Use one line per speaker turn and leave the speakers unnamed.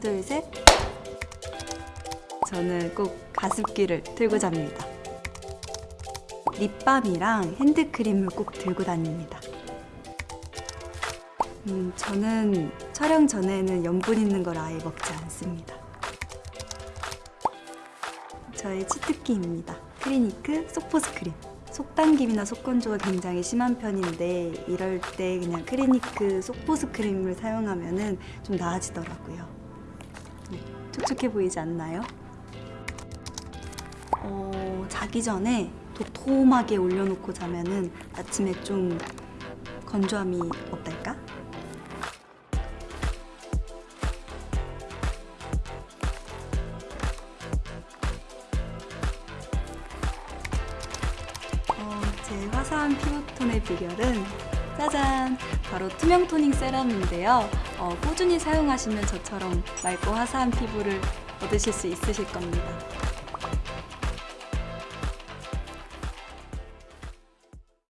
둘, 셋. 저는 꼭 가습기를 들고 잡니다. 립밤이랑 핸드크림을 꼭 들고 다닙니다. 음, 저는 촬영 전에는 염분 있는 걸 아예 먹지 않습니다. 저의 치트키입니다. 크리니크 속포스 크림. 속당김이나 속건조가 굉장히 심한 편인데 이럴 때 그냥 크리니크 속포스 크림을 사용하면 좀 나아지더라고요. 네, 촉촉해 보이지 않나요? 어, 자기 전에 도톰하게 올려놓고 자면은 아침에 좀 건조함이 없달까? 어, 제 화사한 피부톤의 비결은 짜잔! 바로 투명 토닝 세럼인데요. 어, 꾸준히 사용하시면 저처럼 맑고 화사한 피부를 얻으실 수 있으실 겁니다.